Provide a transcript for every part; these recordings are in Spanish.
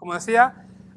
Como decía,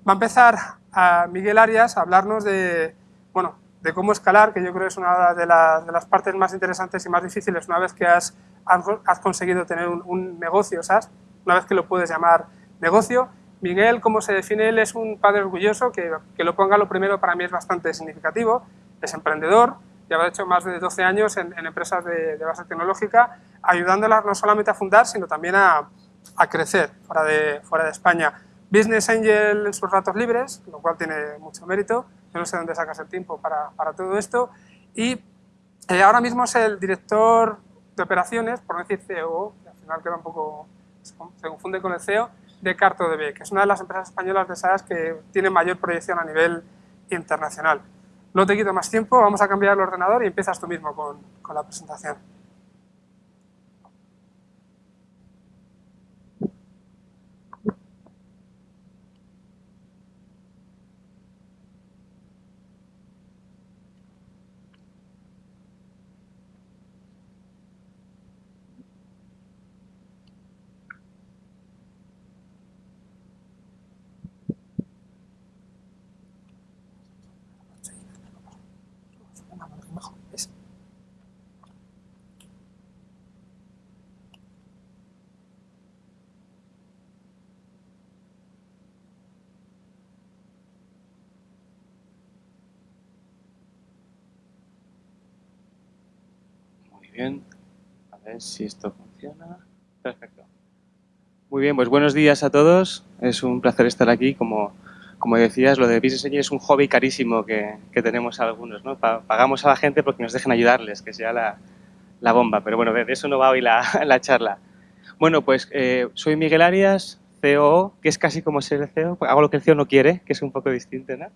va a empezar a Miguel Arias a hablarnos de, bueno, de cómo escalar, que yo creo que es una de, las partes más interesantes y más difíciles una vez que has, has conseguido tener un, negocio SaaS, una vez que lo puedes llamar negocio. Miguel, como se define él, es un padre orgulloso, que, que lo ponga lo primero para mí es bastante significativo, es emprendedor, lleva hecho más de 12 años en, empresas de, base tecnológica, ayudándolas no solamente a fundar, sino también a, a crecer fuera de, fuera de España. Business Angel en sus ratos libres, lo cual tiene mucho mérito. Yo no sé dónde sacas el tiempo para, para todo esto. Y eh, ahora mismo es el director de operaciones, por no decir CEO, que al final queda un poco, se confunde con el CEO, de CartoDB, que es una de las empresas españolas de SaaS que tiene mayor proyección a nivel internacional. No te quito más tiempo, vamos a cambiar el ordenador y empiezas tú mismo con, con la presentación. Bien. A ver si esto funciona. Perfecto. Muy bien, pues buenos días a todos. Es un placer estar aquí. Como, como decías, lo de Business es un hobby carísimo que, que tenemos algunos. ¿no? Pagamos a la gente porque nos dejen ayudarles, que sea la, la bomba. Pero bueno, de eso no va hoy la, la charla. Bueno, pues eh, soy Miguel Arias, CEO, que es casi como ser el CEO. Hago lo que el CEO no quiere, que es un poco distinto. ¿no?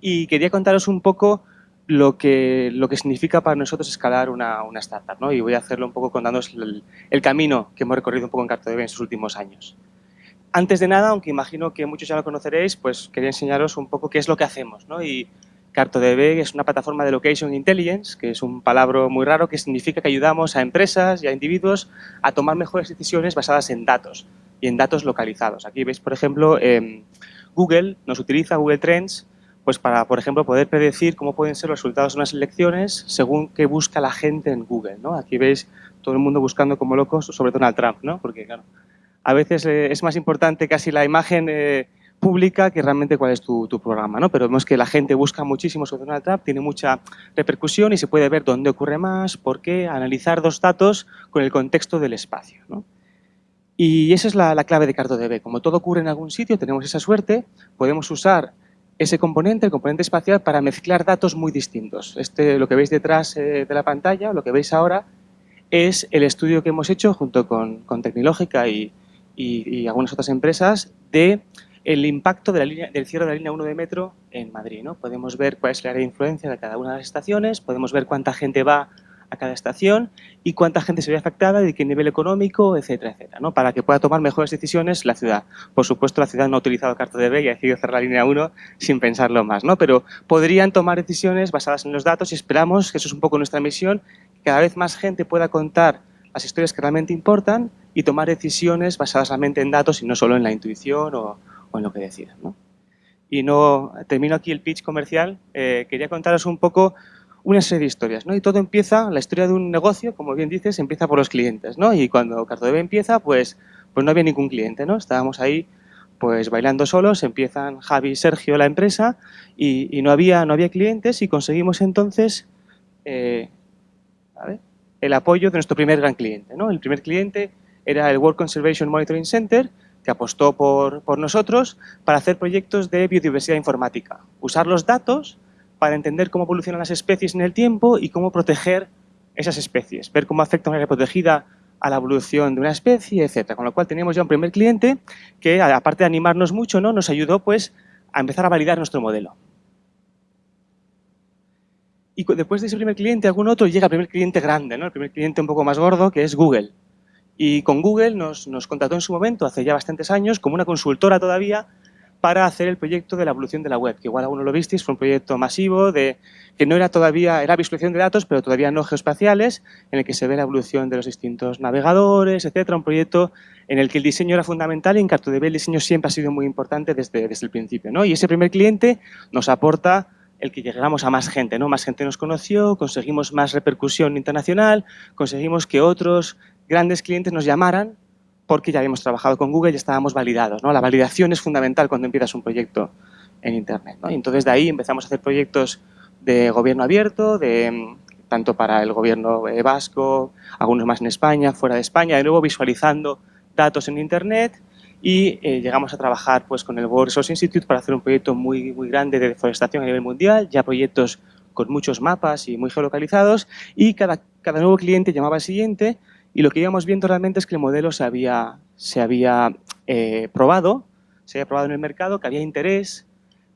Y quería contaros un poco lo que, lo que significa para nosotros escalar una, una startup. ¿no? Y voy a hacerlo un poco contándoos el, camino que hemos recorrido un poco en CartoDB en sus últimos años. Antes de nada, aunque imagino que muchos ya lo conoceréis, pues quería enseñaros un poco qué es lo que hacemos. ¿no? Y CartoDB es una plataforma de Location Intelligence, que es un palabra muy raro que significa que ayudamos a empresas y a individuos a tomar mejores decisiones basadas en datos y en datos localizados. Aquí veis, por ejemplo, eh, Google nos utiliza Google Trends pues para, por ejemplo, poder predecir cómo pueden ser los resultados de unas elecciones según qué busca la gente en Google. ¿no? Aquí veis todo el mundo buscando como locos sobre Donald Trump, ¿no? porque claro, a veces eh, es más importante casi la imagen eh, pública que realmente cuál es tu, programa. ¿no? Pero vemos que la gente busca muchísimo sobre Donald Trump, tiene mucha repercusión y se puede ver dónde ocurre más, por qué, analizar dos datos con el contexto del espacio. ¿no? Y esa es la, la clave de CartoDB. Como todo ocurre en algún sitio, tenemos esa suerte, podemos usar ese componente, el componente espacial, para mezclar datos muy distintos. Este, lo que veis detrás eh, de la pantalla, lo que veis ahora, es el estudio que hemos hecho junto con, con Tecnológica y, y, algunas otras empresas de el impacto de la línea, del cierre de la línea 1 de metro en Madrid. ¿no? Podemos ver cuál es el área de influencia de cada una de las estaciones, podemos ver cuánta gente va a cada estación y cuánta gente se ve afectada, de qué nivel económico, etcétera, etcétera, ¿no? para que pueda tomar mejores decisiones la ciudad. Por supuesto, la ciudad no ha utilizado CartoDB y ha decidido cerrar la línea 1 sin pensarlo más, ¿no? pero podrían tomar decisiones basadas en los datos y esperamos, que eso es un poco nuestra misión, que cada vez más gente pueda contar las historias que realmente importan y tomar decisiones basadas realmente en datos y no solo en la intuición o, o en lo que decidan. ¿no? Y no termino aquí el pitch comercial, eh, quería contaros un poco una serie de historias, ¿no? Y todo empieza, la historia de un negocio, como bien dices, empieza por los clientes, ¿no? Y cuando CartoDB empieza, pues, pues no había ningún cliente, ¿no? Estábamos ahí, pues, bailando solos, empiezan Javi y Sergio la empresa y, y no, había, no había clientes y conseguimos entonces eh, el apoyo de nuestro primer gran cliente, ¿no? El primer cliente era el World Conservation Monitoring Center, que apostó por, por nosotros para hacer proyectos de biodiversidad informática. Usar los datos para entender cómo evolucionan las especies en el tiempo y cómo proteger esas especies, ver cómo afecta una área protegida a la evolución de una especie, etc. Con lo cual teníamos ya un primer cliente que, aparte de animarnos mucho, ¿no? nos ayudó pues, a empezar a validar nuestro modelo. Y después de ese primer cliente, algún otro llega el primer cliente grande, ¿no? el primer cliente un poco más gordo, que es Google. Y con Google nos contrató en su momento, hace ya bastantes años, como una consultora todavía, para hacer el proyecto de la evolución de la web, que igual alguno lo visteis, fue un proyecto masivo de que no era todavía, era visualización de datos, pero todavía no geoespaciales, en el que se ve la evolución de los distintos navegadores, etcétera, un proyecto en el que el diseño era fundamental y en CartoDB el diseño siempre ha sido muy importante desde, desde el principio. ¿no? Y ese primer cliente nos aporta el que llegamos a más gente, ¿no? Más gente nos conoció, conseguimos más repercusión internacional, conseguimos que otros grandes clientes nos llamaran porque ya habíamos trabajado con Google y estábamos validados, ¿no? La validación es fundamental cuando empiezas un proyecto en Internet, ¿no? Y entonces de ahí empezamos a hacer proyectos de gobierno abierto, de, tanto para el gobierno eh, vasco, algunos más en España, fuera de España, de nuevo visualizando datos en Internet y eh, llegamos a trabajar pues, con el World Resource Institute para hacer un proyecto muy, muy grande de deforestación a nivel mundial, ya proyectos con muchos mapas y muy geolocalizados y cada, cada nuevo cliente llamaba al siguiente y lo que íbamos viendo realmente es que el modelo se había, se había eh, probado, se había probado en el mercado, que había interés,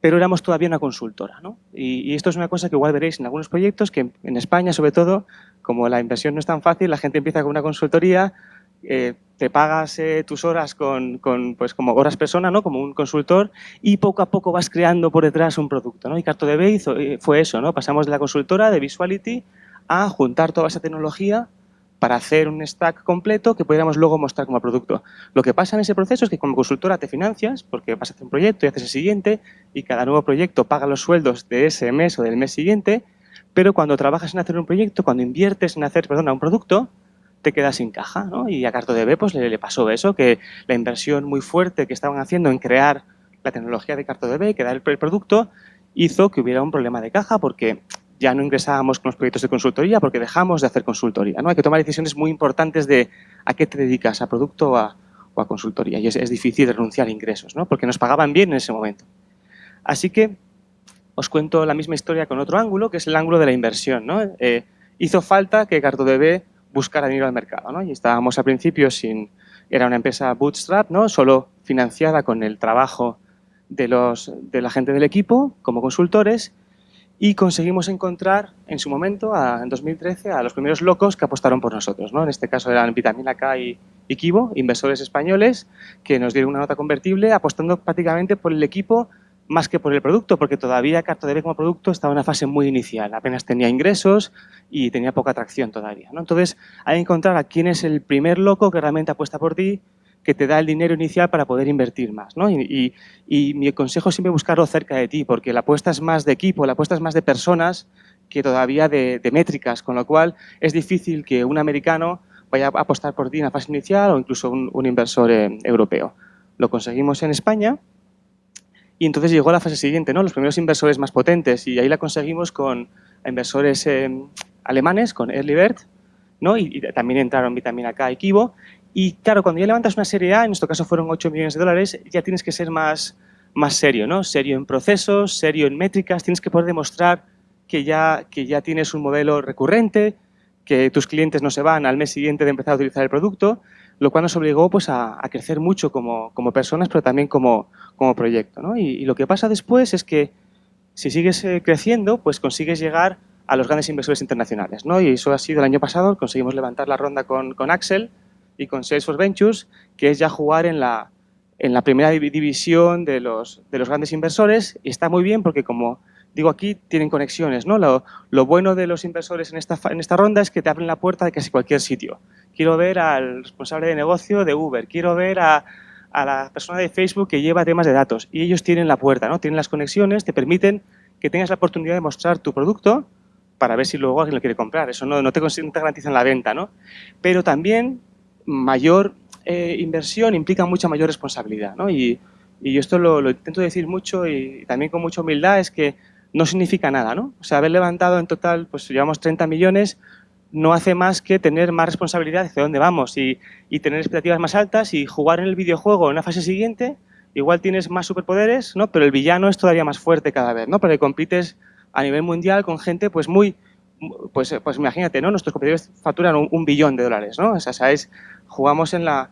pero éramos todavía una consultora. ¿no? Y, y, esto es una cosa que igual veréis en algunos proyectos, que en España sobre todo, como la inversión no es tan fácil, la gente empieza con una consultoría, eh, te pagas eh, tus horas con, con, pues como horas persona, ¿no? como un consultor, y poco a poco vas creando por detrás un producto. ¿no? Y CartoDB hizo, eh, fue eso, ¿no? pasamos de la consultora, de Visuality, a juntar toda esa tecnología para hacer un stack completo que pudiéramos luego mostrar como producto. Lo que pasa en ese proceso es que como consultora te financias, porque vas a hacer un proyecto y haces el siguiente, y cada nuevo proyecto paga los sueldos de ese mes o del mes siguiente, pero cuando trabajas en hacer un proyecto, cuando inviertes en hacer, perdona, un producto, te quedas sin caja, ¿no? Y a CartoDB pues, le, le, pasó eso, que la inversión muy fuerte que estaban haciendo en crear la tecnología de CartoDB, crear el, el producto, hizo que hubiera un problema de caja porque ya no ingresábamos con los proyectos de consultoría porque dejamos de hacer consultoría, ¿no? Hay que tomar decisiones muy importantes de a qué te dedicas, a producto o a, consultoría. Y es, difícil renunciar a ingresos, ¿no? Porque nos pagaban bien en ese momento. Así que os cuento la misma historia con otro ángulo, que es el ángulo de la inversión, ¿no? Eh, hizo falta que CartoDB buscar dinero al mercado. ¿no? Y estábamos al principio sin... Era una empresa bootstrap, ¿no? solo financiada con el trabajo de, los, de la gente del equipo como consultores y conseguimos encontrar en su momento, en 2013, a los primeros locos que apostaron por nosotros. ¿no? En este caso eran Vitamina K y, y Kibo, inversores españoles, que nos dieron una nota convertible apostando prácticamente por el equipo más que por el producto, porque todavía CartoDB como producto estaba en una fase muy inicial, apenas tenía ingresos y tenía poca atracción todavía. ¿no? Entonces, hay que encontrar a quién es el primer loco que realmente apuesta por ti, que te da el dinero inicial para poder invertir más. ¿no? Y, y, y mi consejo es siempre buscarlo cerca de ti, porque la apuesta es más de equipo, la apuesta es más de personas que todavía de, de métricas, con lo cual es difícil que un americano vaya a apostar por ti en la fase inicial o incluso un, un inversor eh, europeo. Lo conseguimos en España, y entonces llegó la fase siguiente, ¿no? los primeros inversores más potentes, y ahí la conseguimos con inversores eh, alemanes, con Early Bird, ¿no? Y, y, también entraron Vitamina K y Kibo. Y claro, cuando ya levantas una serie A, en nuestro caso fueron 8 millones de dólares, ya tienes que ser más, más serio, ¿no? Serio en procesos, serio en métricas, tienes que poder demostrar que ya, que ya tienes un modelo recurrente, que tus clientes no se van al mes siguiente de empezar a utilizar el producto, lo cual nos obligó pues, a, a crecer mucho como, como, personas, pero también como, como proyecto. ¿no? Y, y, lo que pasa después es que si sigues eh, creciendo, pues consigues llegar a los grandes inversores internacionales. ¿no? Y eso ha sido el año pasado, conseguimos levantar la ronda con, con Axel y con Salesforce Ventures, que es ya jugar en la, en la primera división de los, de los grandes inversores y está muy bien porque como digo aquí, tienen conexiones. ¿no? Lo, lo, bueno de los inversores en esta, en esta ronda es que te abren la puerta de casi cualquier sitio. Quiero ver al responsable de negocio de Uber, quiero ver a, a la persona de Facebook que lleva temas de datos y ellos tienen la puerta, ¿no? tienen las conexiones, te permiten que tengas la oportunidad de mostrar tu producto para ver si luego alguien lo quiere comprar. Eso no, no, te, no te garantizan la venta, ¿no? Pero también mayor eh, inversión implica mucha mayor responsabilidad, ¿no? Y, y yo esto lo, intento decir mucho y también con mucha humildad, es que no significa nada, ¿no? O sea, haber levantado en total, pues llevamos 30 millones, no hace más que tener más responsabilidad hacia dónde vamos y, y, tener expectativas más altas y jugar en el videojuego en la fase siguiente, igual tienes más superpoderes, ¿no? Pero el villano es todavía más fuerte cada vez, ¿no? Porque compites a nivel mundial con gente, pues muy, pues, pues imagínate, ¿no? Nuestros competidores facturan un, un billón de dólares, ¿no? O sea, ¿sabes? Jugamos en la,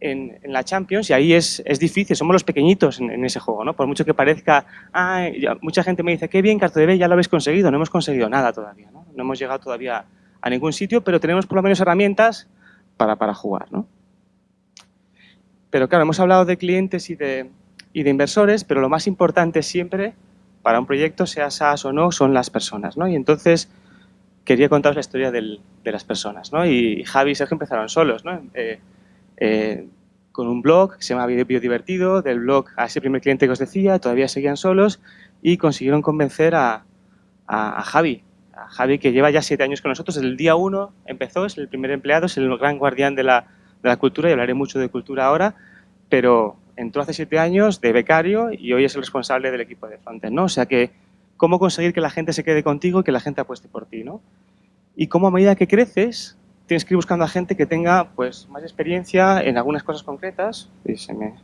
en, en, la Champions y ahí es, es difícil, somos los pequeñitos en, ese juego, ¿no? Por mucho que parezca, ah, mucha gente me dice, qué bien, CartoDB, ya lo habéis conseguido, no hemos conseguido nada todavía, ¿no? No hemos llegado todavía a ningún sitio, pero tenemos por lo menos herramientas para, para jugar, ¿no? Pero claro, hemos hablado de clientes y de, y de inversores, pero lo más importante siempre para un proyecto, sea SaaS o no, son las personas, ¿no? Y entonces quería contaros la historia del, de las personas, ¿no? Y Javi y Sergio empezaron solos, ¿no? Eh, eh, con un blog que se llama Biodivertido, del blog a ese primer cliente que os decía, todavía seguían solos y consiguieron convencer a, a, Javi, a Javi que lleva ya siete años con nosotros, el día uno empezó, es el primer empleado, es el gran guardián de la, de la cultura y hablaré mucho de cultura ahora, pero entró hace siete años de becario y hoy es el responsable del equipo de frontend, ¿no? O sea que, cómo conseguir que la gente se quede contigo y que la gente apueste por ti, ¿no? Y cómo a medida que creces, tienes que ir buscando a gente que tenga pues, más experiencia en algunas cosas concretas. Y se me,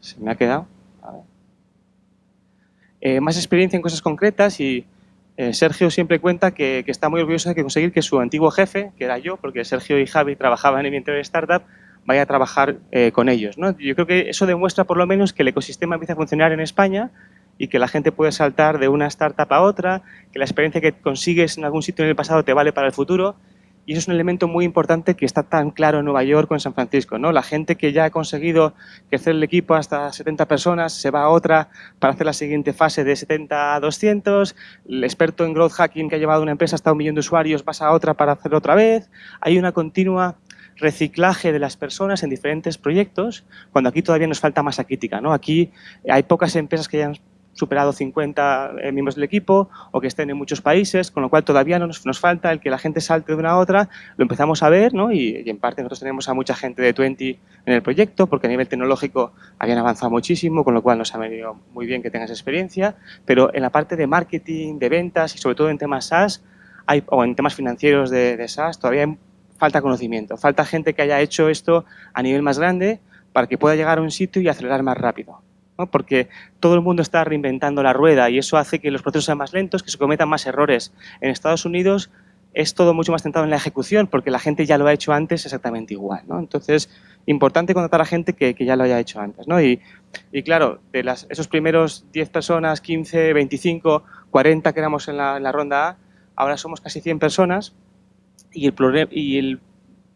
se me ha quedado. Eh, más experiencia en cosas concretas y eh, Sergio siempre cuenta que, está muy orgulloso de conseguir que su antiguo jefe, que era yo, porque Sergio y Javi trabajaban en mi anterior startup, vaya a trabajar eh, con ellos. ¿no? Yo creo que eso demuestra por lo menos que el ecosistema empieza a funcionar en España y que la gente puede saltar de una startup a otra, que la experiencia que consigues en algún sitio en el pasado te vale para el futuro y eso es un elemento muy importante que está tan claro en Nueva York o en San Francisco. ¿no? La gente que ya ha conseguido crecer el equipo hasta 70 personas se va a otra para hacer la siguiente fase de 70 a 200. El experto en growth hacking que ha llevado una empresa hasta un millón de usuarios pasa a otra para hacerlo otra vez. Hay una continua reciclaje de las personas en diferentes proyectos, cuando aquí todavía nos falta masa crítica. ¿no? Aquí hay pocas empresas que hayan superado 50 eh, miembros del equipo o que estén en muchos países, con lo cual todavía nos, nos falta el que la gente salte de una a otra, lo empezamos a ver ¿no? y, en parte nosotros tenemos a mucha gente de 20 en el proyecto porque a nivel tecnológico habían avanzado muchísimo, con lo cual nos ha venido muy bien que tengas experiencia, pero en la parte de marketing, de ventas y sobre todo en temas SaaS hay, o en temas financieros de, de SaaS todavía falta conocimiento, falta gente que haya hecho esto a nivel más grande para que pueda llegar a un sitio y acelerar más rápido porque todo el mundo está reinventando la rueda y eso hace que los procesos sean más lentos, que se cometan más errores. En Estados Unidos es todo mucho más centrado en la ejecución porque la gente ya lo ha hecho antes exactamente igual. ¿no? Entonces, importante contratar a gente que, ya lo haya hecho antes. ¿no? Y, claro, de las, esos primeros 10 personas, 15, 25, 40 que éramos en la, ronda A, ahora somos casi 100 personas y el, y el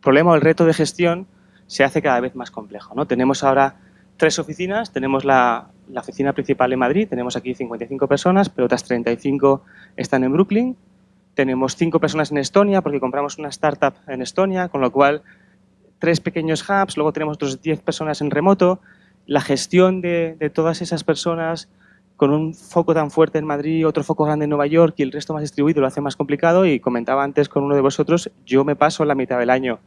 problema o el reto de gestión se hace cada vez más complejo. ¿no? Tenemos ahora tres oficinas. Tenemos la, oficina principal en Madrid, tenemos aquí 55 personas, pero otras 35 están en Brooklyn. Tenemos cinco personas en Estonia porque compramos una startup en Estonia, con lo cual tres pequeños hubs, luego tenemos otros 10 personas en remoto. La gestión de, de, todas esas personas con un foco tan fuerte en Madrid, otro foco grande en Nueva York y el resto más distribuido lo hace más complicado y comentaba antes con uno de vosotros, yo me paso la mitad del año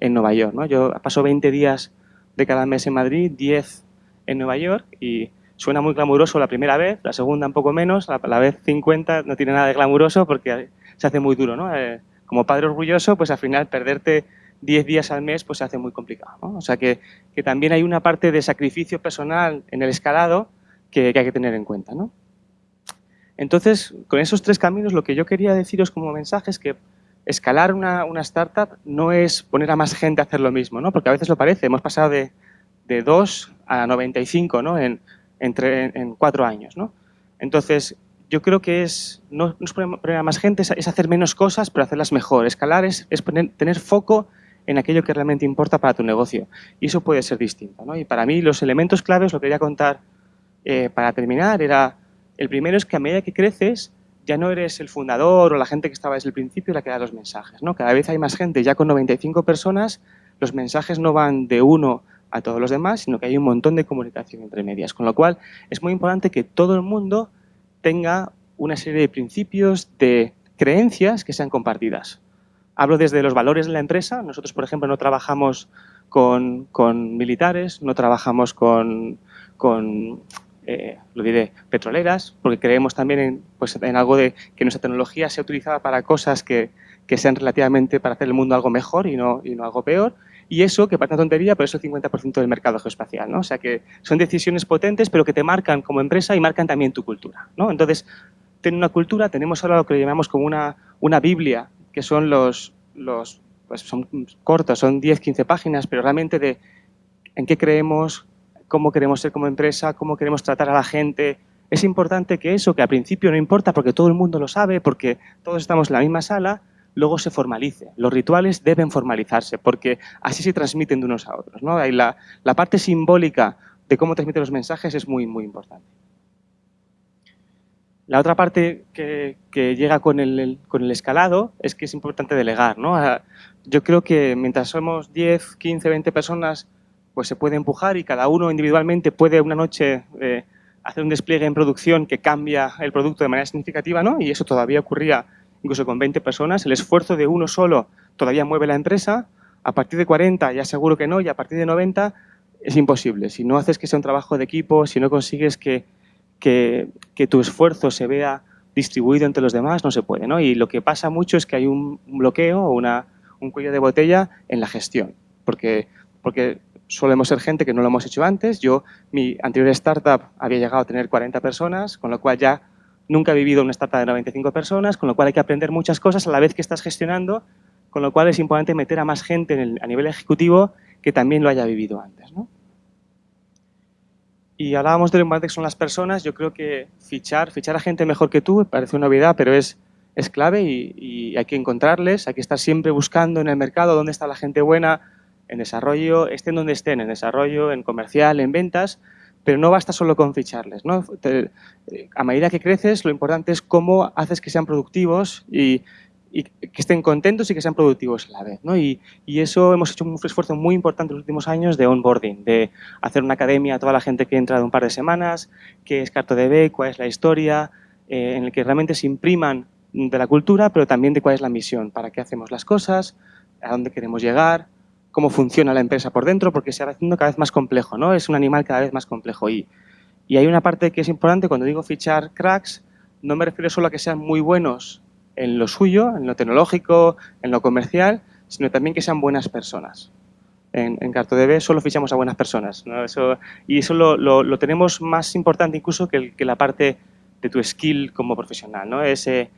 en Nueva York. ¿no? Yo paso 20 días de cada mes en Madrid, 10 en Nueva York y suena muy glamuroso la primera vez, la segunda un poco menos, la, la vez 50 no tiene nada de glamuroso porque se hace muy duro, ¿no? Eh, como padre orgulloso, pues al final perderte 10 días al mes pues se hace muy complicado, ¿no? O sea que, que, también hay una parte de sacrificio personal en el escalado que, hay que tener en cuenta, ¿no? Entonces, con esos tres caminos, lo que yo quería deciros como mensaje es que escalar una, una, startup no es poner a más gente a hacer lo mismo, ¿no? porque a veces lo parece. Hemos pasado de, de 2 a 95 ¿no? en, entre, en cuatro años. ¿no? Entonces, yo creo que es, no, es poner a más gente, es, hacer menos cosas, pero hacerlas mejor. Escalar es, es tener foco en aquello que realmente importa para tu negocio. Y eso puede ser distinto. ¿no? Y para mí los elementos claves, lo que quería contar eh, para terminar, era, el primero es que a medida que creces, ya no eres el fundador o la gente que estaba desde el principio la que da los mensajes. ¿no? Cada vez hay más gente, ya con 95 personas, los mensajes no van de uno a todos los demás, sino que hay un montón de comunicación entre medias. Con lo cual, es muy importante que todo el mundo tenga una serie de principios, de creencias que sean compartidas. Hablo desde los valores de la empresa. Nosotros, por ejemplo, no trabajamos con, con militares, no trabajamos con, con eh, lo diré, petroleras, porque creemos también en, pues, en algo de que nuestra tecnología sea utilizada para cosas que, que, sean relativamente para hacer el mundo algo mejor y no, y no algo peor. Y eso, que parece una tontería, pero es el 50% del mercado geoespacial. ¿no? O sea que son decisiones potentes, pero que te marcan como empresa y marcan también tu cultura. ¿no? Entonces, tener una cultura, tenemos ahora lo que llamamos como una, una Biblia, que son los, los pues son cortos, son 10, 15 páginas, pero realmente de en qué creemos, cómo queremos ser como empresa, cómo queremos tratar a la gente. Es importante que eso, que al principio no importa porque todo el mundo lo sabe, porque todos estamos en la misma sala, luego se formalice. Los rituales deben formalizarse porque así se transmiten de unos a otros. ¿no? la, la parte simbólica de cómo transmiten los mensajes es muy, muy importante. La otra parte que, que llega con el, con el, escalado es que es importante delegar. ¿no? Yo creo que mientras somos 10, 15, 20 personas pues se puede empujar y cada uno individualmente puede una noche eh, hacer un despliegue en producción que cambia el producto de manera significativa, ¿no? Y eso todavía ocurría incluso con 20 personas. El esfuerzo de uno solo todavía mueve la empresa. A partir de 40 ya seguro que no y a partir de 90 es imposible. Si no haces que sea un trabajo de equipo, si no consigues que, que, tu esfuerzo se vea distribuido entre los demás, no se puede. ¿no? Y lo que pasa mucho es que hay un bloqueo o una, un cuello de botella en la gestión. Porque, porque solemos ser gente que no lo hemos hecho antes. Yo, mi anterior startup había llegado a tener 40 personas, con lo cual ya nunca he vivido una startup de 95 personas, con lo cual hay que aprender muchas cosas a la vez que estás gestionando, con lo cual es importante meter a más gente a nivel ejecutivo que también lo haya vivido antes. Y hablábamos de lo importante que son las personas, yo creo que fichar, fichar a gente mejor que tú parece una novedad, pero es, es clave y hay que encontrarles, hay que estar siempre buscando en el mercado dónde está la gente buena, en desarrollo, estén donde estén, en desarrollo, en comercial, en ventas, pero no basta solo con ficharles. ¿no? a medida que creces, lo importante es cómo haces que sean productivos y, que estén contentos y que sean productivos a la vez. ¿no? Y, eso hemos hecho un esfuerzo muy importante en los últimos años de onboarding, de hacer una academia a toda la gente que entra de un par de semanas, qué es CartoDB, cuál es la historia, eh, en el que realmente se impriman de la cultura, pero también de cuál es la misión, para qué hacemos las cosas, a dónde queremos llegar, cómo funciona la empresa por dentro, porque se va haciendo cada vez más complejo, ¿no? Es un animal cada vez más complejo. Y, y hay una parte que es importante, cuando digo fichar cracks, no me refiero solo a que sean muy buenos en lo suyo, en lo tecnológico, en lo comercial, sino también que sean buenas personas. En, en CartoDB solo fichamos a buenas personas. ¿no? Eso, y eso lo, lo, tenemos más importante incluso que, que, la parte de tu skill como profesional. ¿no? Ese, eh,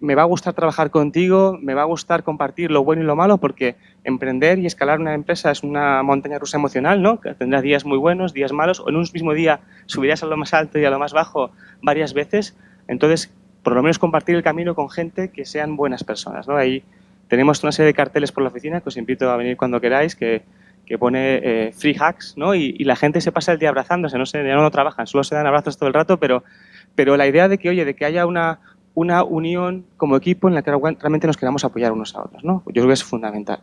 me va a gustar trabajar contigo, me va a gustar compartir lo bueno y lo malo, porque emprender y escalar una empresa es una montaña rusa emocional, ¿no? Tendrás días muy buenos, días malos, o en un mismo día subirás a lo más alto y a lo más bajo varias veces. Entonces, por lo menos compartir el camino con gente que sean buenas personas, ¿no? Ahí tenemos una serie de carteles por la oficina que os invito a venir cuando queráis, que, que pone eh, free hacks, ¿no? Y, y, la gente se pasa el día abrazándose, no sé, ya no trabajan, solo se dan abrazos todo el rato, pero, pero la idea de que, oye, de que haya una, una unión como equipo en la que realmente nos queramos apoyar unos a otros. ¿no? Yo creo que es fundamental.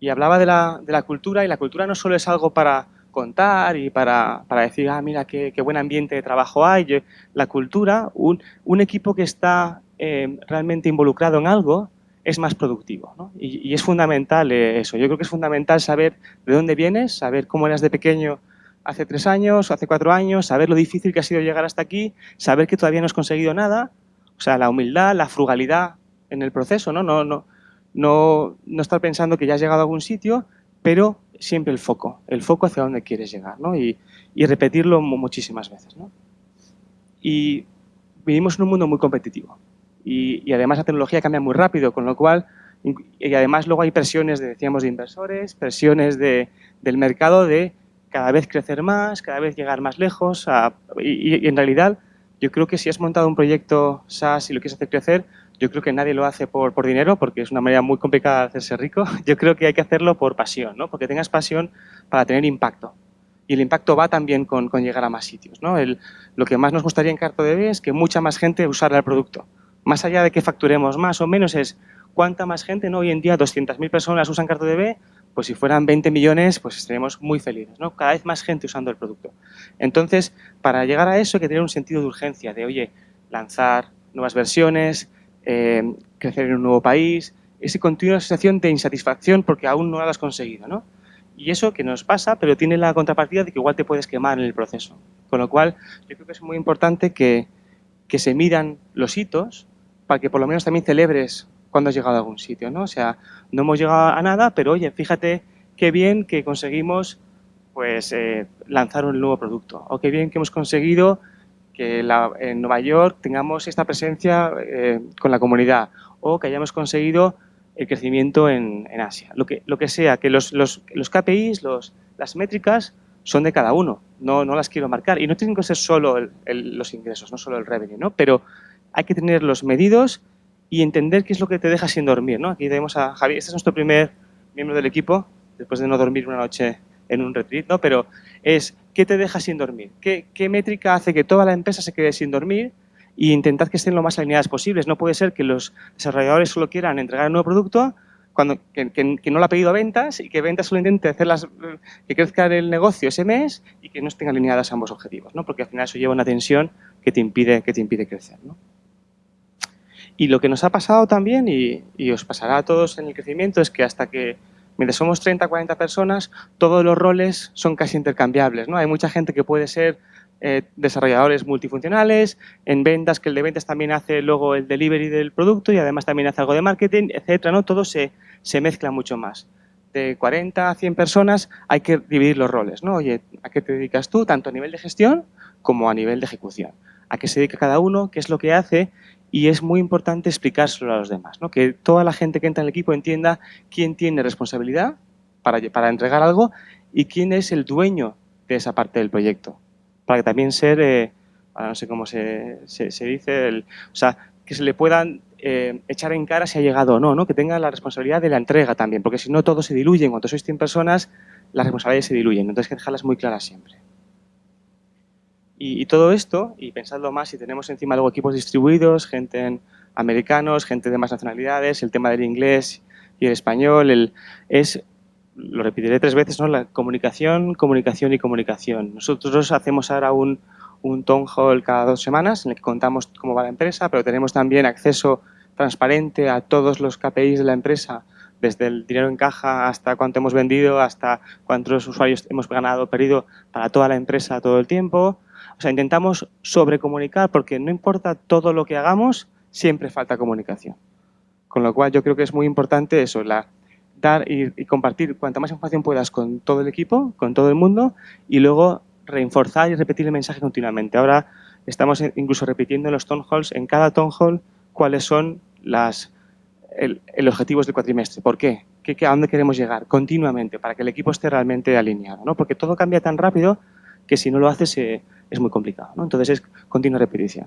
Y hablaba de la, de la, cultura, y la cultura no solo es algo para contar y para, para decir, ah, mira, qué, qué, buen ambiente de trabajo hay. La cultura, un, un equipo que está eh, realmente involucrado en algo, es más productivo. ¿no? Y, es fundamental eh, eso. Yo creo que es fundamental saber de dónde vienes, saber cómo eras de pequeño hace tres años hace cuatro años, saber lo difícil que ha sido llegar hasta aquí, saber que todavía no has conseguido nada, o sea, la humildad, la frugalidad en el proceso, ¿no? No, no, no, no estar pensando que ya has llegado a algún sitio, pero siempre el foco, el foco hacia dónde quieres llegar, ¿no? Y, repetirlo muchísimas veces, ¿no? Y vivimos en un mundo muy competitivo y, además la tecnología cambia muy rápido, con lo cual, y además luego hay presiones, de, decíamos, de inversores, presiones de, del mercado de cada vez crecer más, cada vez llegar más lejos. y, en realidad, yo creo que si has montado un proyecto SaaS y lo quieres hacer crecer, yo creo que nadie lo hace por, por, dinero porque es una manera muy complicada de hacerse rico. Yo creo que hay que hacerlo por pasión, ¿no? porque tengas pasión para tener impacto. Y el impacto va también con, con llegar a más sitios. ¿no? El, lo que más nos gustaría en CartoDB es que mucha más gente usara el producto. Más allá de que facturemos más o menos es cuánta más gente, ¿no? hoy en día 200.000 personas usan CartoDB, pues si fueran 20 millones, pues estaríamos muy felices, ¿no? Cada vez más gente usando el producto. Entonces, para llegar a eso hay que tener un sentido de urgencia, de, oye, lanzar nuevas versiones, eh, crecer en un nuevo país, esa continua sensación de insatisfacción porque aún no lo has conseguido, ¿no? Y eso que nos pasa, pero tiene la contrapartida de que igual te puedes quemar en el proceso. Con lo cual, yo creo que es muy importante que, que se midan los hitos para que por lo menos también celebres cuando has llegado a algún sitio, ¿no? O sea, no hemos llegado a nada, pero oye, fíjate qué bien que conseguimos pues eh, lanzar un nuevo producto, o qué bien que hemos conseguido que en Nueva York tengamos esta presencia eh, con la comunidad, o que hayamos conseguido el crecimiento en, en Asia. Lo que, lo que sea, que los, los, los KPIs, los, las métricas, son de cada uno, no, no las quiero marcar. Y no tienen que ser solo el, el, los ingresos, no solo el revenue, ¿no? pero hay que tenerlos medidos y entender qué es lo que te deja sin dormir. ¿no? Aquí tenemos a Javier, este es nuestro primer miembro del equipo, después de no dormir una noche en un retreat, ¿no? pero es qué te deja sin dormir, qué, métrica hace que toda la empresa se quede sin dormir y intentad que estén lo más alineadas posibles. No puede ser que los desarrolladores solo quieran entregar un nuevo producto cuando, que, no lo ha pedido ventas y que ventas solo intente hacer las, que crezca el negocio ese mes y que no estén alineadas ambos objetivos, ¿no? porque al final eso lleva una tensión que te impide, que te impide crecer. ¿no? Y lo que nos ha pasado también, y, y, os pasará a todos en el crecimiento, es que hasta que, mientras somos 30, 40 personas, todos los roles son casi intercambiables. ¿no? Hay mucha gente que puede ser eh, desarrolladores multifuncionales, en ventas, que el de ventas también hace luego el delivery del producto y además también hace algo de marketing, etcétera, ¿no? Todo se, se mezcla mucho más. De 40 a 100 personas hay que dividir los roles, ¿no? Oye, ¿a qué te dedicas tú? Tanto a nivel de gestión como a nivel de ejecución. ¿A qué se dedica cada uno? ¿Qué es lo que hace? Y es muy importante explicárselo a los demás, ¿no? Que toda la gente que entra en el equipo entienda quién tiene responsabilidad para, para entregar algo y quién es el dueño de esa parte del proyecto para que también ser, eh, no sé cómo se, se, dice, el, o sea, que se le puedan eh, echar en cara si ha llegado o no, ¿no? que tenga la responsabilidad de la entrega también, porque si no todo se diluye, cuando sois 100 personas las responsabilidades se diluyen, entonces hay que dejarlas muy claras siempre. Y, todo esto, y pensadlo más, si tenemos encima luego equipos distribuidos, gente en americanos, gente de más nacionalidades, el tema del inglés y el español, el, es lo repetiré tres veces, ¿no? la comunicación, comunicación y comunicación. Nosotros hacemos ahora un, un town hall cada dos semanas en el que contamos cómo va la empresa, pero tenemos también acceso transparente a todos los KPIs de la empresa, desde el dinero en caja hasta cuánto hemos vendido, hasta cuántos usuarios hemos ganado o perdido para toda la empresa todo el tiempo. O sea, intentamos sobrecomunicar porque no importa todo lo que hagamos, siempre falta comunicación. Con lo cual yo creo que es muy importante eso, la, dar y, compartir cuanta más información puedas con todo el equipo, con todo el mundo y luego reforzar y repetir el mensaje continuamente. Ahora estamos incluso repitiendo en los town halls, en cada town hall, cuáles son las, el, objetivos del cuatrimestre. ¿Por qué? ¿Qué, ¿A dónde queremos llegar? Continuamente, para que el equipo esté realmente alineado. ¿no? Porque todo cambia tan rápido que si no lo haces eh, es muy complicado. ¿no? Entonces es continua repetición.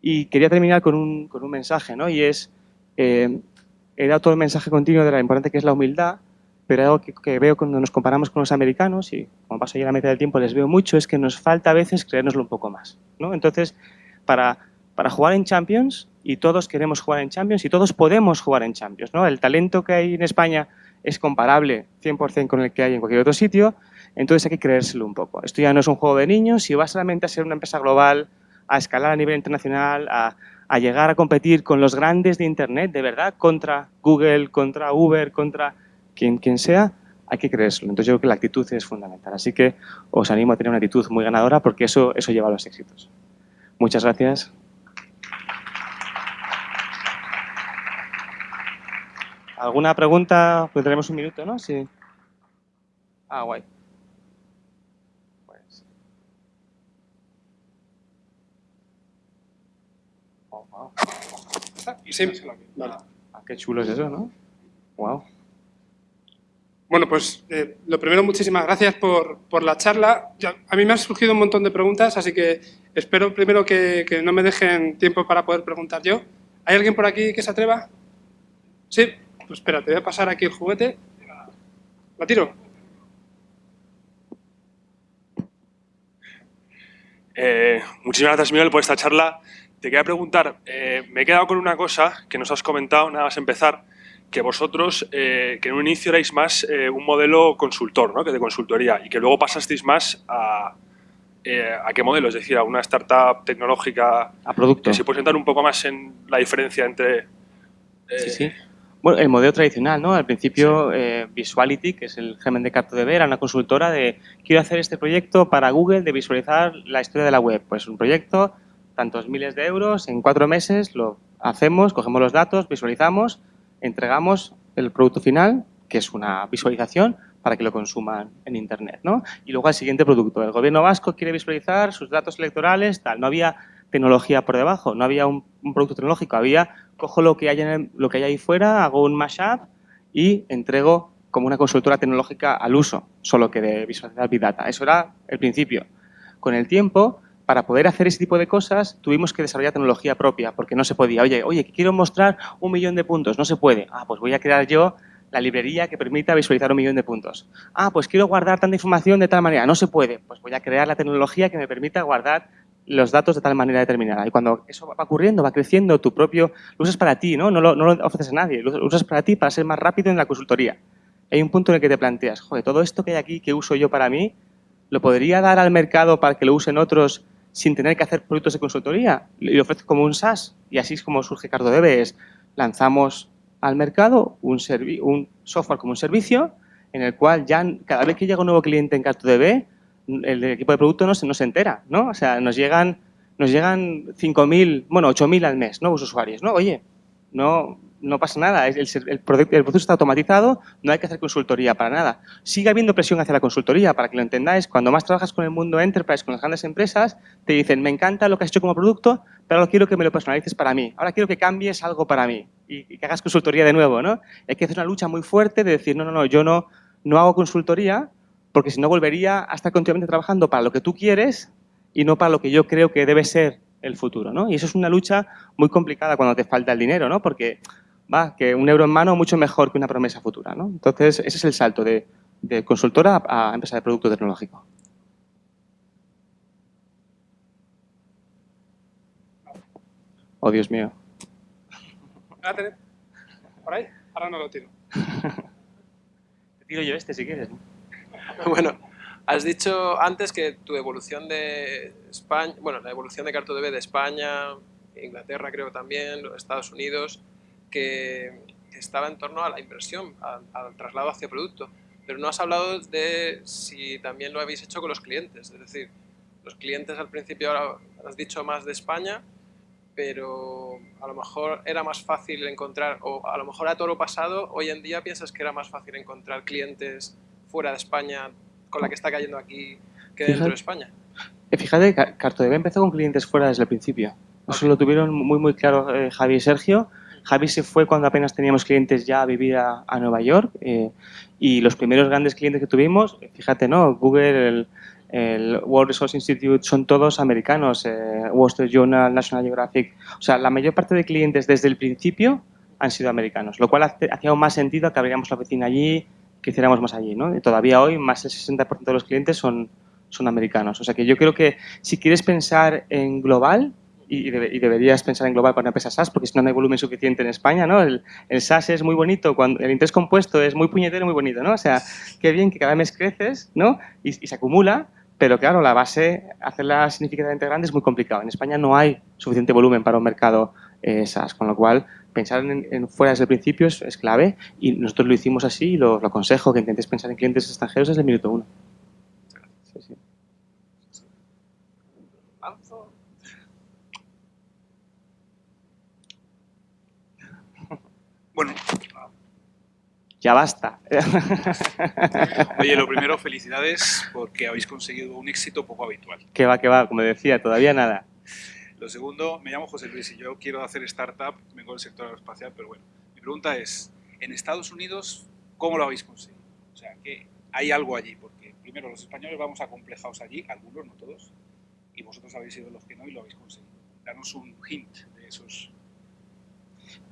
Y quería terminar con un, con un mensaje, ¿no? y es eh, he dado todo el mensaje continuo de la importante que es la humildad, pero algo que, veo cuando nos comparamos con los americanos, y como paso ya la mitad del tiempo les veo mucho, es que nos falta a veces creérnoslo un poco más. ¿no? Entonces, para, para jugar en Champions, y todos queremos jugar en Champions, y todos podemos jugar en Champions, ¿no? el talento que hay en España es comparable 100% con el que hay en cualquier otro sitio, entonces hay que creérselo un poco. Esto ya no es un juego de niños, si vas solamente a ser una empresa global, a escalar a nivel internacional, a, a llegar a competir con los grandes de Internet, de verdad, contra Google, contra Uber, contra quien, quien sea, hay que creérselo. Entonces yo creo que la actitud es fundamental. Así que os animo a tener una actitud muy ganadora porque eso, eso lleva a los éxitos. Muchas gracias. ¿Alguna pregunta? Pues tenemos un minuto, ¿no? Sí. Ah, guay. Sí, ah, qué chulo es eso, ¿no? Wow. Bueno, pues eh, lo primero, muchísimas gracias por, por la charla. a mí me han surgido un montón de preguntas, así que espero primero que, que, no me dejen tiempo para poder preguntar yo. ¿Hay alguien por aquí que se atreva? Sí, pues espera, te voy a pasar aquí el juguete. ¿La tiro? Eh, muchísimas gracias, Miguel, por esta charla. Te quería preguntar, eh, me he quedado con una cosa que nos has comentado, nada más empezar, que vosotros, eh, que en un inicio erais más eh, un modelo consultor, ¿no? que de consultoría, y que luego pasasteis más a, a qué modelo, es decir, a una startup tecnológica. A producto. Que si puedes entrar un poco más en la diferencia entre... sí, sí. Bueno, el modelo tradicional, ¿no? Al principio, Visuality, que es el germen de CartoDB, era una consultora de quiero hacer este proyecto para Google de visualizar la historia de la web. Pues un proyecto tantos miles de euros, en cuatro meses lo hacemos, cogemos los datos, visualizamos, entregamos el producto final, que es una visualización, para que lo consuman en Internet. ¿no? Y luego al siguiente producto. El gobierno vasco quiere visualizar sus datos electorales, tal. No había tecnología por debajo, no había un, producto tecnológico, había, cojo lo que, hay lo que hay ahí fuera, hago un mashup y entrego como una consultora tecnológica al uso, solo que de visualizar Big Data. Eso era el principio. Con el tiempo para poder hacer ese tipo de cosas tuvimos que desarrollar tecnología propia, porque no se podía. Oye, oye, quiero mostrar un millón de puntos, no se puede. Ah, pues voy a crear yo la librería que permita visualizar un millón de puntos. Ah, pues quiero guardar tanta información de tal manera, no se puede. Pues voy a crear la tecnología que me permita guardar los datos de tal manera determinada. Y cuando eso va ocurriendo, va creciendo, tu propio, lo usas para ti, ¿no? No lo, no lo ofreces a nadie, lo usas para ti para ser más rápido en la consultoría. Hay un punto en el que te planteas, joder, todo esto que hay aquí que uso yo para mí, ¿lo podría dar al mercado para que lo usen otros sin tener que hacer productos de consultoría? Y lo ofrezco como un SaaS. Y así es como surge CartoDB, es lanzamos al mercado un, un software como un servicio en el cual ya cada vez que llega un nuevo cliente en CartoDB, el equipo de producto no se, no se entera, ¿no? O sea, nos llegan, nos llegan 5.000, bueno, 8.000 al mes nuevos usuarios, ¿no? Oye, no, no pasa nada, el, el, proceso está automatizado, no hay que hacer consultoría para nada. Sigue habiendo presión hacia la consultoría, para que lo entendáis, cuando más trabajas con el mundo enterprise, con las grandes empresas, te dicen, me encanta lo que has hecho como producto, pero ahora quiero que me lo personalices para mí, ahora quiero que cambies algo para mí y, que hagas consultoría de nuevo, ¿no? Hay que hacer una lucha muy fuerte de decir, no, no, no, yo no, no hago consultoría, porque si no volvería a estar continuamente trabajando para lo que tú quieres y no para lo que yo creo que debe ser el futuro, ¿no? Y eso es una lucha muy complicada cuando te falta el dinero, ¿no? Porque va, que un euro en mano mucho mejor que una promesa futura, ¿no? Entonces, ese es el salto de, consultora a, empresa de producto tecnológico. Oh, Dios mío. ¿Por ahí? Ahora no lo tiro. Te tiro yo este si quieres. bueno, has dicho antes que tu evolución de España, bueno, la evolución de CartoDB de España, Inglaterra creo también, Estados Unidos, que, estaba en torno a la inversión, al, traslado hacia producto. Pero no has hablado de si también lo habéis hecho con los clientes, es decir, los clientes al principio ahora has dicho más de España, pero a lo mejor era más fácil encontrar, o a lo mejor a todo lo pasado, hoy en día piensas que era más fácil encontrar clientes fuera de España con la que está cayendo aquí que dentro de España? Eh, fíjate, CartoDB empezó con clientes fuera desde el principio. Eso lo tuvieron muy, muy claro eh, Javi y Sergio. Javi se fue cuando apenas teníamos clientes ya a vivir a, Nueva York eh, y los primeros grandes clientes que tuvimos, fíjate, ¿no? Google, el, World Resource Institute, son todos americanos, Wall Street Journal, National Geographic. O sea, la mayor parte de clientes desde el principio han sido americanos, lo cual hacía más sentido que abriéramos la oficina allí, que hiciéramos más allí. ¿no? Y todavía hoy más del 60% de los clientes son, son americanos. O sea que yo creo que si quieres pensar en global, y, deberías pensar en global para una empresa SaaS, porque si no, no hay volumen suficiente en España, ¿no? El, el, SaaS es muy bonito, cuando el interés compuesto es muy puñetero, muy bonito, ¿no? O sea, qué bien que cada mes creces, ¿no? Y, se acumula, pero claro, la base, hacerla significativamente grande es muy complicado. En España no hay suficiente volumen para un mercado SaaS, con lo cual pensar en, fuera desde el principio es, clave y nosotros lo hicimos así y lo, aconsejo que intentes pensar en clientes extranjeros desde el minuto uno. Bueno. Ya basta. Oye, lo primero, felicidades porque habéis conseguido un éxito poco habitual. Que va, que va, como decía, todavía nada. Lo segundo, me llamo José Luis y yo quiero hacer startup, vengo del sector aeroespacial, pero bueno, mi pregunta es, en Estados Unidos, ¿cómo lo habéis conseguido? O sea, que hay algo allí, porque primero los españoles vamos acomplejados allí, algunos, no todos, y vosotros habéis sido los que no y lo habéis conseguido. Danos un hint de esos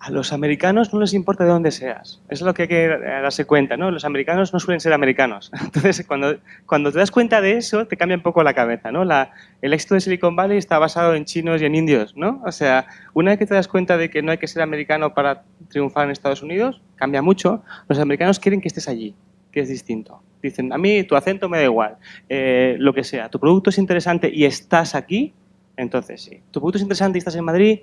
a los americanos no les importa de dónde seas. Es lo que hay que darse cuenta, ¿no? Los americanos no suelen ser americanos. Entonces, cuando, cuando te das cuenta de eso, te cambia un poco la cabeza, ¿no? La, el éxito de Silicon Valley está basado en chinos y en indios, ¿no? O sea, una vez que te das cuenta de que no hay que ser americano para triunfar en Estados Unidos, cambia mucho. Los americanos quieren que estés allí, que es distinto. Dicen, a mí tu acento me da igual, eh, lo que sea. Tu producto es interesante y estás aquí, entonces sí. Tu producto es interesante y estás en Madrid,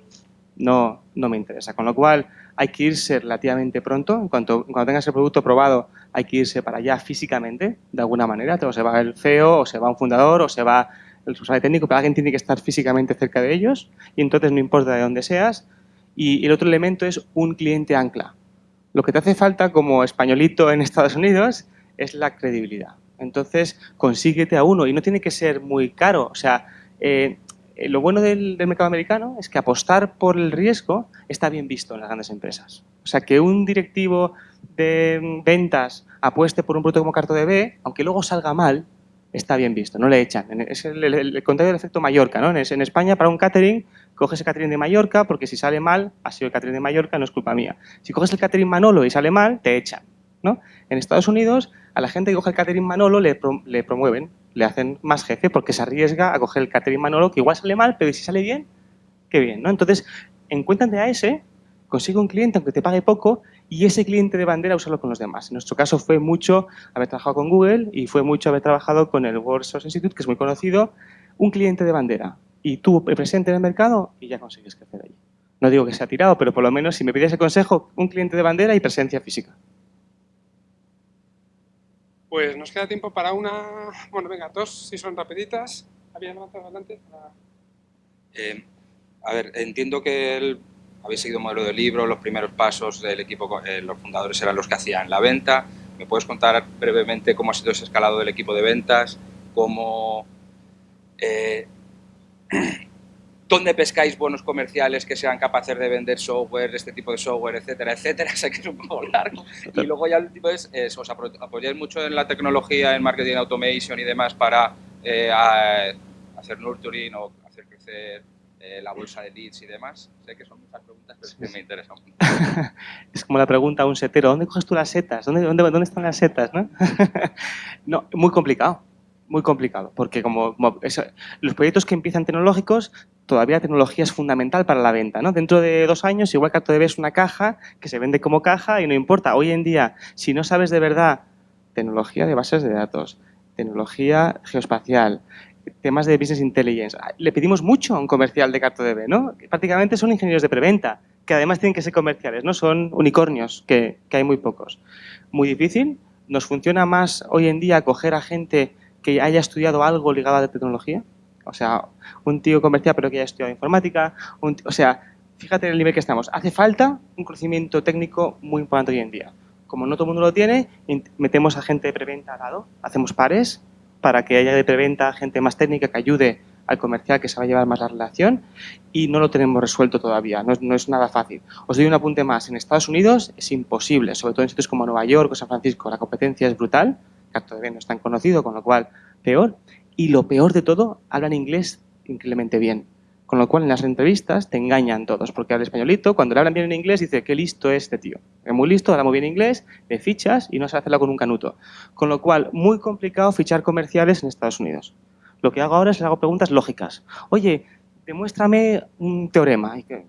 no, no me interesa. Con lo cual hay que irse relativamente pronto, en cuanto, cuando tengas el producto probado hay que irse para allá físicamente, de alguna manera, o se va el CEO, o se va un fundador, o se va el responsable técnico, pero alguien tiene que estar físicamente cerca de ellos y entonces no importa de dónde seas. Y el otro elemento es un cliente ancla. Lo que te hace falta como españolito en Estados Unidos es la credibilidad. Entonces, consíguete a uno y no tiene que ser muy caro. O sea, eh, eh, lo bueno del, mercado americano es que apostar por el riesgo está bien visto en las grandes empresas. O sea, que un directivo de ventas apueste por un producto como CartoDB, aunque luego salga mal, está bien visto, no le echan. Es el, contrario del efecto Mallorca. ¿no? En, España, para un catering, coges el catering de Mallorca porque si sale mal, ha sido el catering de Mallorca, no es culpa mía. Si coges el catering Manolo y sale mal, te echan. ¿no? En Estados Unidos, a la gente que coge el catering Manolo le, le promueven le hacen más jefe porque se arriesga a coger el catering Manolo, que igual sale mal, pero si sale bien, qué bien, ¿no? Entonces, encuéntrate a ese, consigue un cliente aunque te pague poco y ese cliente de bandera usarlo con los demás. En nuestro caso fue mucho haber trabajado con Google y fue mucho haber trabajado con el World Source Institute, que es muy conocido, un cliente de bandera y tú presente en el mercado y ya consigues crecer allí. No digo que sea tirado, pero por lo menos si me pides el consejo, un cliente de bandera y presencia física. Pues nos queda tiempo para una... Bueno, venga, dos, si son rapiditas. Había levantado adelante. Eh, a ver, entiendo que habéis seguido modelo de libro, los primeros pasos del equipo, eh, los fundadores eran los que hacían la venta. ¿Me puedes contar brevemente cómo ha sido ese escalado del equipo de ventas? ¿Cómo, eh, ¿Dónde pescáis buenos comerciales que sean capaces de vender software, este tipo de software, etcétera, etcétera? Sé que es un poco largo. Y luego ya el último es, ¿os apoyáis mucho en la tecnología, en marketing automation y demás para eh, hacer nurturing o hacer crecer eh, la bolsa de leads y demás? Sé que son muchas preguntas, pero es que me interesan mucho. es como la pregunta a un setero, ¿dónde coges tú las setas? ¿Dónde, dónde, dónde están las setas? ¿no? no, muy complicado muy complicado, porque como, los proyectos que empiezan tecnológicos, todavía la tecnología es fundamental para la venta. ¿no? Dentro de dos años, igual que es una caja que se vende como caja y no importa. Hoy en día, si no sabes de verdad tecnología de bases de datos, tecnología geoespacial, temas de business intelligence, le pedimos mucho a un comercial de CartoDB, ¿no? Prácticamente son ingenieros de preventa, que además tienen que ser comerciales, ¿no? Son unicornios, que, que hay muy pocos. Muy difícil, nos funciona más hoy en día coger a gente que haya estudiado algo ligado a la tecnología. O sea, un tío comercial pero que haya estudiado informática. o sea, fíjate en el nivel que estamos. Hace falta un conocimiento técnico muy importante hoy en día. Como no todo el mundo lo tiene, metemos a gente de preventa al lado, hacemos pares para que haya de preventa gente más técnica que ayude al comercial que se va a llevar más la relación y no lo tenemos resuelto todavía, no es, no es, nada fácil. Os doy un apunte más, en Estados Unidos es imposible, sobre todo en sitios como Nueva York o San Francisco, la competencia es brutal, de no es tan conocido, con lo cual peor. Y lo peor de todo, hablan inglés increíblemente bien. Con lo cual en las entrevistas te engañan todos, porque habla españolito, cuando le hablan bien en inglés dice, qué listo es este tío. Es muy listo, habla muy bien inglés, le fichas y no sabe hacerlo con un canuto. Con lo cual, muy complicado fichar comerciales en Estados Unidos. Lo que hago ahora es le hago preguntas lógicas. Oye, demuéstrame un teorema. Y que,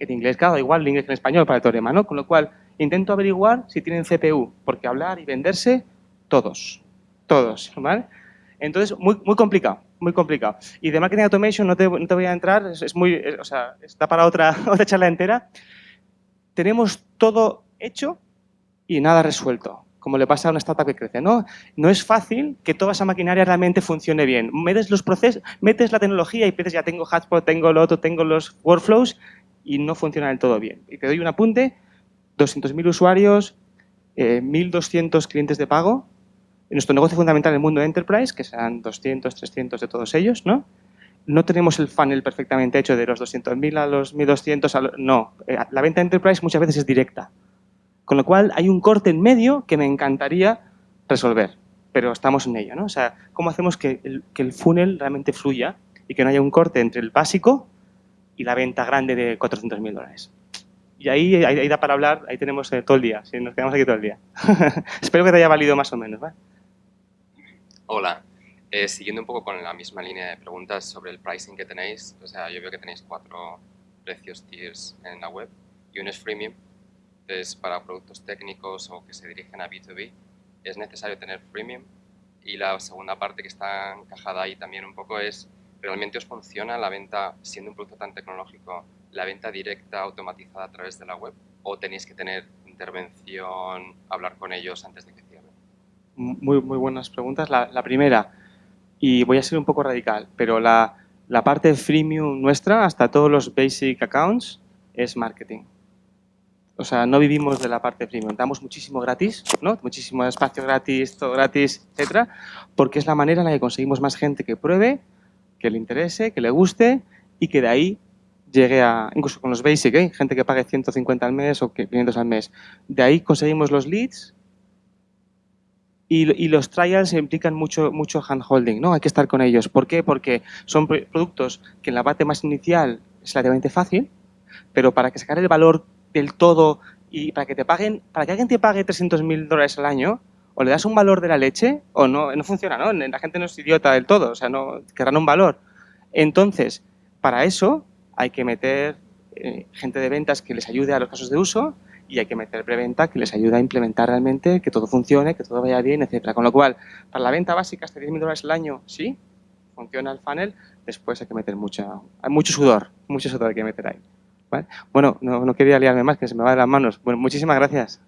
en inglés, claro, igual el inglés que en español para el teorema, ¿no? Con lo cual, intento averiguar si tienen CPU, porque hablar y venderse todos, todos, ¿vale? Entonces, muy, muy complicado, muy complicado. Y de Marketing Automation no te, no te voy a entrar, es, muy, o sea, está para otra, otra charla entera. Tenemos todo hecho y nada resuelto, como le pasa a una startup que crece, ¿no? No es fácil que toda esa maquinaria realmente funcione bien. Metes los procesos, metes la tecnología y piensas, ya tengo Hotspot, tengo lo otro, tengo los workflows y no funciona del todo bien. Y te doy un apunte, 200.000 usuarios, 1.200 eh, clientes de pago, nuestro negocio fundamental en el mundo de enterprise, que serán 200, 300 de todos ellos, ¿no? No tenemos el funnel perfectamente hecho de los 200.000 a los 1.200, no. Eh, la venta enterprise muchas veces es directa. Con lo cual hay un corte en medio que me encantaría resolver, pero estamos en ello, ¿no? O sea, ¿cómo hacemos que el, que el funnel realmente fluya y que no haya un corte entre el básico y la venta grande de 400.000 dólares? Y ahí, ahí, da para hablar, ahí tenemos eh, todo el día, si nos quedamos aquí todo el día. Espero que te haya valido más o menos, ¿vale? Hola, eh, siguiendo un poco con la misma línea de preguntas sobre el pricing que tenéis, o sea, yo veo que tenéis cuatro precios tiers en la web y uno es freemium, es para productos técnicos o que se dirigen a B2B, es necesario tener freemium y la segunda parte que está encajada ahí también un poco es, ¿realmente os funciona la venta, siendo un producto tan tecnológico, la venta directa automatizada a través de la web o tenéis que tener intervención, hablar con ellos antes de que muy, muy buenas preguntas. La, primera, y voy a ser un poco radical, pero la, la parte freemium nuestra, hasta todos los basic accounts, es marketing. O sea, no vivimos de la parte premium. Damos muchísimo gratis, ¿no? Muchísimo espacio gratis, todo gratis, etcétera, porque es la manera en la que conseguimos más gente que pruebe, que le interese, que le guste y que de ahí llegue a, incluso con los basic, ¿eh? gente que pague 150 al mes o 500 al mes. De ahí conseguimos los leads y, los trials implican mucho, mucho handholding, ¿no? Hay que estar con ellos. ¿Por qué? Porque son productos que en la parte más inicial es relativamente fácil, pero para que sacar el valor del todo y para que te paguen, para que alguien te pague 300.000 dólares al año o le das un valor de la leche o no, no funciona, ¿no? La gente no es idiota del todo, o sea, no querrán un valor. Entonces, para eso hay que meter eh, gente de ventas que les ayude a los casos de uso y hay que meter preventa que les ayude a implementar realmente, que todo funcione, que todo vaya bien, etcétera. Con lo cual, para la venta básica hasta 10.000 dólares al año, sí, funciona el funnel, después hay que meter mucha, hay mucho sudor, mucho sudor hay que meter ahí. Bueno, no, no quería liarme más, que se me va de las manos. Bueno, muchísimas gracias.